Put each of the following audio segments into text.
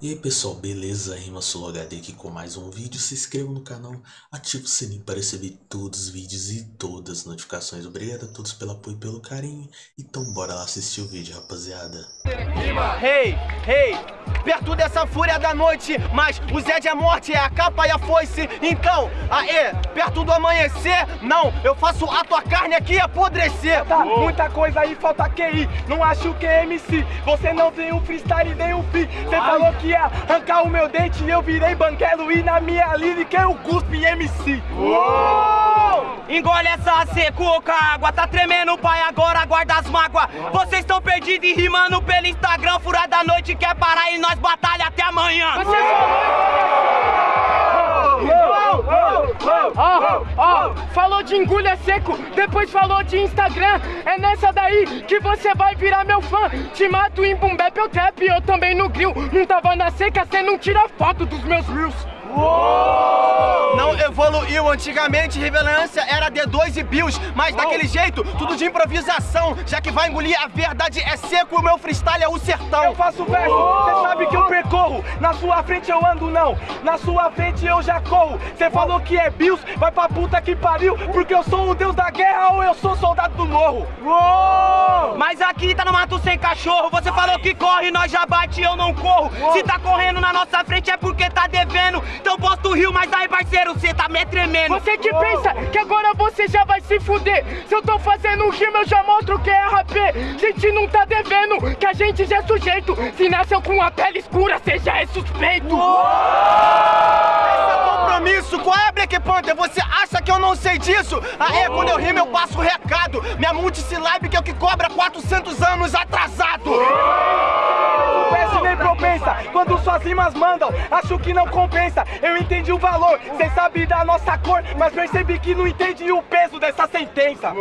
E aí pessoal, beleza? Rima HD aqui com mais um vídeo. Se inscreva no canal, ative o sininho para receber todos os vídeos e todas as notificações. Obrigado a todos pelo apoio e pelo carinho. Então bora lá assistir o vídeo, rapaziada. Rei, hey, rei, hey, perto dessa fúria da noite, mas o Zé de morte é a capa e a foice. Então, aê, perto do amanhecer, não, eu faço a tua carne aqui apodrecer. Tá, oh. muita coisa aí, falta QI, não acho que é MC. Você não tem um freestyle nem um fi. Você falou que arrancar o meu dente e eu virei banguelo e na minha lírica eu cuspo em MC. Uou! Engole essa seco com a água, tá tremendo pai, agora guarda as mágoas. Vocês estão perdidos e rimando pelo Instagram, furada a noite, quer parar e nós batalha até amanhã. Você Oh, falou de engulha seco, depois falou de Instagram. É nessa daí que você vai virar meu fã. Te mato em bap ou trap, eu também no grill. Não tava na seca, cê não tira foto dos meus reels. Uou! Não evoluiu, antigamente relevância era D2 e BIOS Mas daquele jeito, tudo de improvisação. Já que vai engolir a verdade é seco, o meu freestyle é o sertão. Eu faço verso, cê sabe que eu percorro. Na sua frente eu ando não, na sua frente eu já corro. Cê falou que é BIOS, vai pra puta que pariu Porque eu sou o deus da guerra ou eu sou soldado do morro. Uou! Mas aqui tá no mato sem cachorro. Você falou que corre, nós já bate eu não corro! Se tá correndo na nossa frente é porque tá devendo. Então posto rio, mas aí parceiro, cê tá me tremendo. Você que pensa que agora você já vai se fuder. Se eu tô fazendo rima eu já mostro que é RP Gente não tá devendo, que a gente já é sujeito. Se nasceu com a pele escura, cê já é suspeito. Esse é compromisso, qual é Black Panther? Você acha que eu não sei disso? Aê, quando eu rimo eu passo o recado. Minha multisilabe que é o que cobra 400 anos atrasado suas rimas mandam Acho que não compensa, eu entendi o valor Cê sabe da nossa cor, mas percebi que não entendi o peso dessa sentença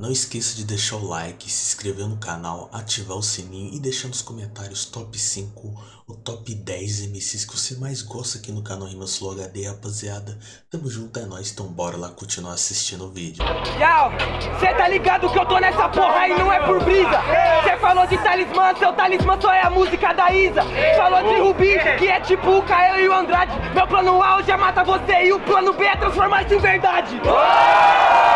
Não esqueça de deixar o like, se inscrever no canal, ativar o sininho e deixar nos comentários top 5 o top 10 MCs que você mais gosta aqui no canal Rimas Flow HD, rapaziada. Tamo junto, é nóis, então bora lá continuar assistindo o vídeo. Yau, cê tá ligado que eu tô nessa porra e não é por brisa. Cê falou de talismã, seu talismã só é a música da Isa. Falou de Rubi, que é tipo o Caio e o Andrade. Meu plano A hoje é matar você e o plano B é transformar isso em verdade. Ah,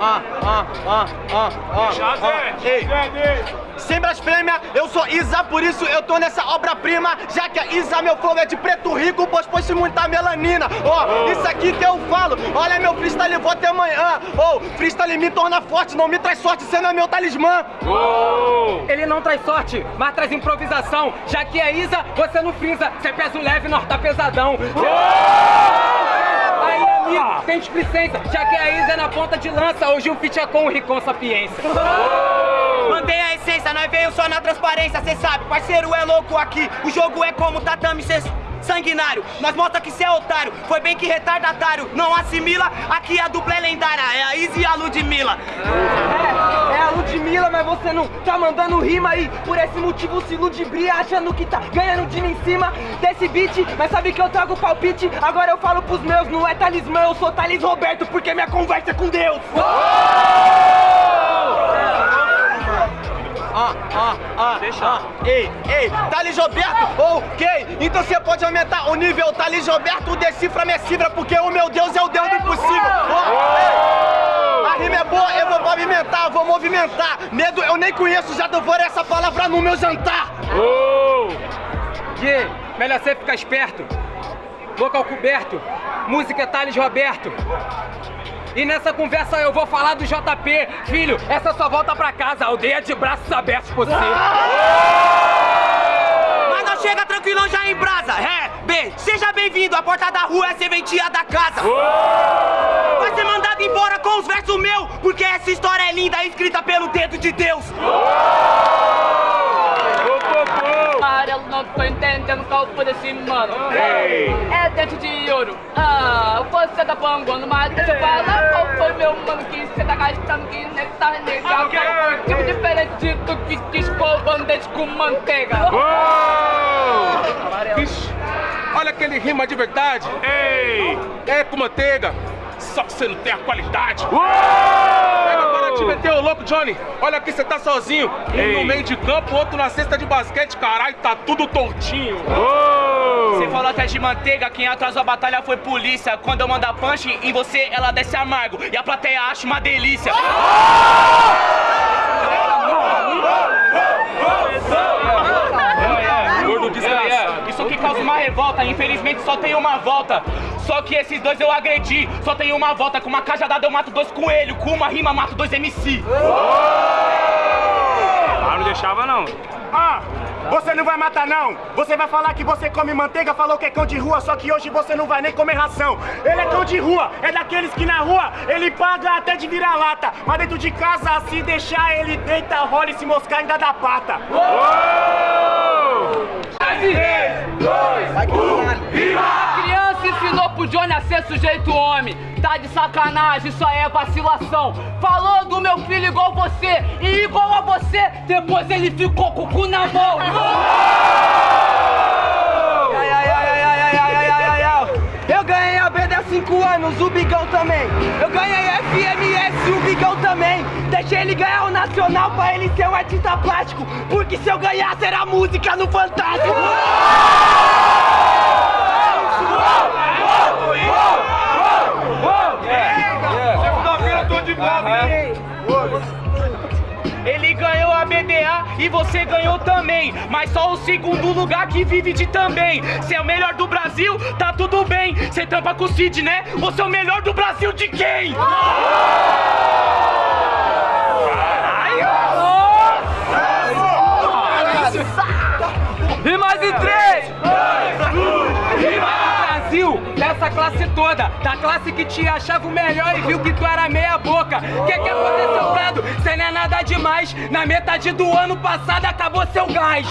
ah, ah, ah, ah, ah, ah. Sem blasfêmia, eu sou Isa, por isso eu tô nessa obra-prima Já que a Isa, meu flow é de preto rico, pois pôs muita melanina Ó, oh, isso aqui que eu falo, olha meu freestyle, vou até amanhã Oh, freestyle me torna forte, não me traz sorte, cê não é meu talismã oh. Ele não traz sorte, mas traz improvisação Já que é Isa, você não frisa, cê pesa leve, nós tá pesadão oh. Amigo, tem já que a Isa é na ponta de lança Hoje o feat é com o Ricon Sapiência Mantém a essência, nós veio só na transparência, cê sabe, parceiro é louco aqui. O jogo é como tatame, cê sanguinário. Nós mostra que cê é otário, foi bem que retardatário. Não assimila, aqui a dupla é lendária, é a Izzy e a Ludmilla. É, é a Ludmilla, mas você não tá mandando rima aí. Por esse motivo se ludibria, achando que tá ganhando de mim em cima desse beat. Mas sabe que eu trago palpite, agora eu falo pros meus, não é talismã, eu sou Thales Roberto, porque minha conversa é com Deus. ah, ah, ah, Deixa. ah, ei, ei, Thales Roberto, ok, então você pode aumentar o nível, Thales Roberto, decifra minha cifra, porque o meu Deus é o Deus do impossível. Oh, boa, eu vou movimentar, vou movimentar, medo eu nem conheço, já devorei essa palavra no meu jantar. Oh. Yeah, melhor você ficar esperto, local coberto, música é Thales Roberto. E nessa conversa eu vou falar do JP. Filho, essa só volta pra casa, aldeia de braços abertos por você. Mas não chega tranquilão já em brasa. É, B, seja bem-vindo. A porta da rua é serventia da casa. Vai ser mandado embora com os versos meus, porque essa história é linda, escrita pelo dedo de Deus. eu não tô entendendo qual foi desse mano. Hey. É dente de ouro. Ah, você tá panguando, mas deixa eu falar qual foi meu mano que você tá gastando que nem tá legal. Okay. Tipo diferente do que escovando dente com manteiga. Ixi, olha aquele rima de verdade. Ei, é com manteiga, só que você não tem a qualidade. Uou! Pega agora te meter o louco, Johnny. Olha aqui, você tá sozinho. Um Ei. no meio de campo, outro na cesta de basquete. Caralho, tá tudo tortinho. Ô! Você falou até de manteiga, quem atrasou a batalha foi polícia. Quando eu mandar punch em você, ela desce amargo. E a plateia acha uma delícia. Gordo causa uma revolta, infelizmente só tem uma volta. Só que esses dois eu agredi, só tem uma volta. Com uma cajadada eu mato dois coelhos, com uma rima mato dois MC. Ah, não deixava não. Ah, você não vai matar não. Você vai falar que você come manteiga, falou que é cão de rua, só que hoje você não vai nem comer ração. Ele é cão de rua, é daqueles que na rua ele paga até de virar lata. Mas dentro de casa, se deixar ele deita, rola e se moscar ainda dá pata. A criança ensinou pro Johnny a ser sujeito homem. Tá de sacanagem, isso aí é vacilação. Falou do meu filho igual você e igual a você, depois ele ficou com o cu na mão. Eu ganhei a BD há 5 anos, o Bigão também. Eu ganhei FMS, o Bigão também. Deixei ele ganhar o Nacional pra ele ser um artista plástico. Porque se eu ganhasse era música no Fantástico. Ele ganhou a BDA e você ganhou também. Mas só o segundo lugar que vive de também. Você é o melhor do Brasil, tá tudo bem. Você tampa com o Cid, né? Você é o melhor do Brasil de quem? E mais em três! Dessa classe toda, da classe que te achava o melhor e viu que tu era meia boca. Que que aconteceu, Prado? Cê não é nada demais. Na metade do ano passado acabou seu gás.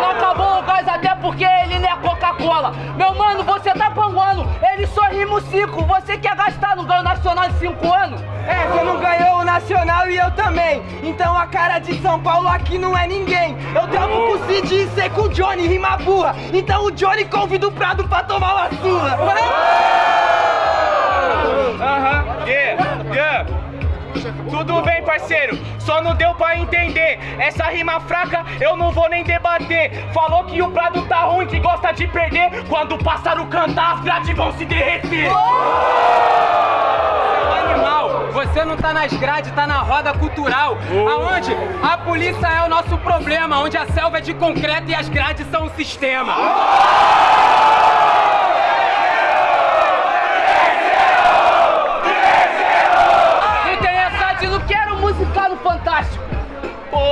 Não acabou o gás até porque ele não é Coca-Cola. Meu mano, você tá panguando, ele só rima o cinco. Você quer gastar no ganho nacional de 5 anos? É, você não ganhou o Nacional e eu também. Então a cara de São Paulo aqui não é ninguém. Eu trampo com o Cid e sei com o Johnny, rima burra. Então o Johnny convida o Prado pra tomar uma surra. Aham, yeah, yeah. Tudo bem, parceiro, só não deu pra entender. Essa rima fraca eu não vou nem debater. Falou que o Prado tá ruim, que gosta de perder. Quando o pássaro cantar, as grades vão se derreter. Animal, você não tá nas grades, tá na roda cultural. Aonde a polícia é o nosso problema, onde a selva é de concreto e as grades são o sistema. Não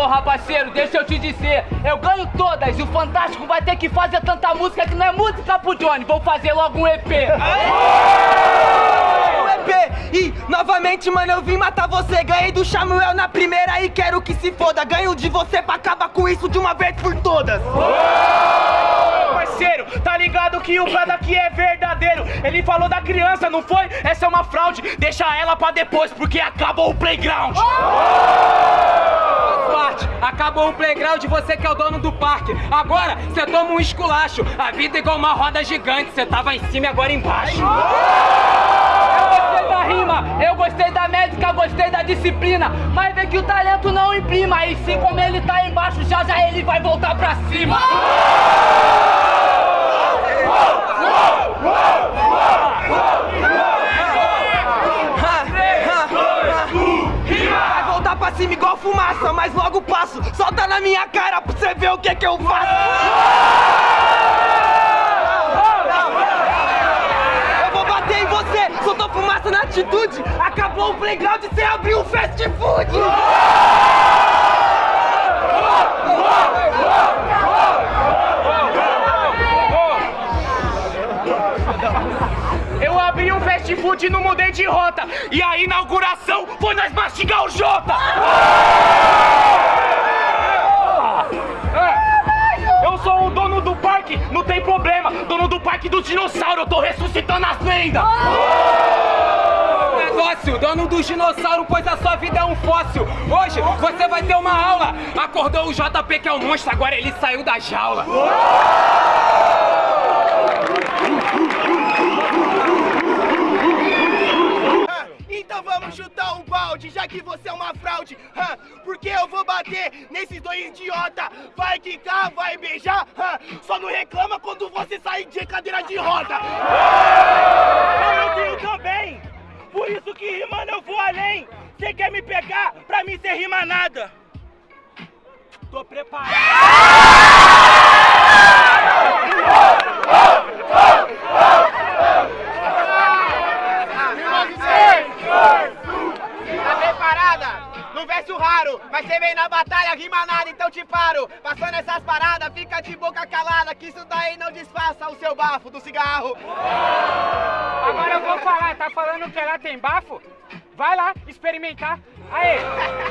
Porra, parceiro, deixa eu te dizer, eu ganho todas e o Fantástico vai ter que fazer tanta música que não é música pro Johnny. Vou fazer logo um EP. O EP. E novamente, mano, eu vim matar você. Ganhei do Samuel na primeira e quero que se foda. Ganho de você pra acabar com isso de uma vez por todas. Parceiro, tá ligado que o Prado aqui é verdadeiro. Ele falou da criança, não foi? Essa é uma fraude. Deixa ela pra depois, porque acabou o playground. Parte. Acabou o playground, você que é o dono do parque. Agora, você toma um esculacho. A vida é igual uma roda gigante. Você tava em cima e agora embaixo. Eu gostei da rima, eu gostei da médica, gostei da disciplina. Mas vê que o talento não imprima. E sim, como ele tá embaixo, já já ele vai voltar pra cima. Passo. Solta na minha cara pra você ver o que que eu faço. Eu vou bater em você, soltou fumaça na atitude. Acabou o playground e você abriu um fast food. Eu abri um fast food e não mudei de rota. E a inauguração foi nós mastigar o Jota. Parque, não tem problema. Dono do parque do dinossauro, eu tô ressuscitando as lendas. Negócio, dono do dinossauro, pois a sua vida é um fóssil. Hoje você vai ter uma aula. Acordou o JP que é o monstro, agora ele saiu da jaula. Então Então vamos chutar o balde, já que você é uma fraude. Porque eu vou bater nesses dois idiota. Vai quicar, vai beijar. Só não reclama quando você sair de cadeira de roda. Eu tenho também. Por isso que rimando eu vou além. Você quer me pegar? Pra mim cê rima nada. Tô preparado. Experimentar. Aê,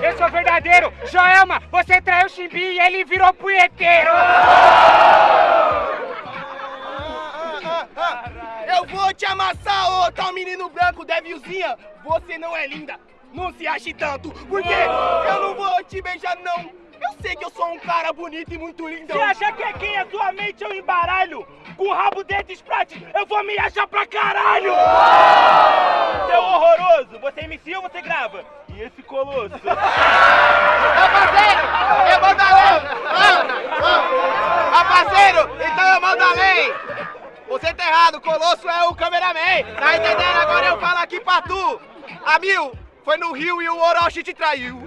eu sou verdadeiro. Joelma, você traiu o Chimbi e ele virou punheteiro. Eu vou te amassar, ô tal menino branco, devilzinha. Você não é linda, não se ache tanto, porque eu não vou te beijar, não. Eu sei que eu sou um cara bonito e muito lindo. Você acha que aqui é tua mente eu embaralho? Com o rabo dentro de Sprite, eu vou me achar pra caralho! Seu horroroso, você inicia ou você grava? E esse colosso? Meu parceiro, eu mando além! Ah, parceiro, então eu mando além! Você tá errado, Colosso é o cameraman! Tá entendendo? Agora eu falo aqui pra tu! A mil, foi no Rio e o Orochi te traiu!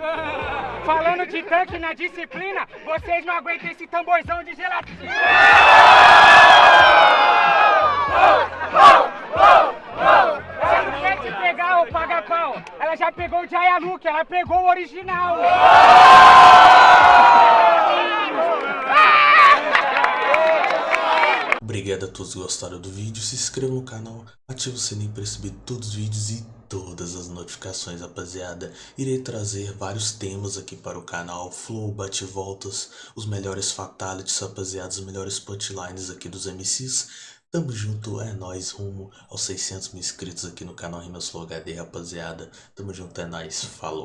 Falando de tanque na disciplina, vocês não aguentam esse tamborzão de gelatina. Ela Ela já pegou o Jaya Luke, ela pegou o original. Obrigado a todos que gostaram do vídeo, se inscreva no canal, ative o sininho para receber todos os vídeos e todas as notificações, rapaziada. Irei trazer vários temas aqui para o canal, flow, bate-voltas, os melhores fatalities, rapaziada, os melhores punchlines aqui dos MCs. Tamo junto, é nóis, rumo aos 600 mil inscritos aqui no canal Rimas Flow HD, rapaziada. Tamo junto, é nóis, falou.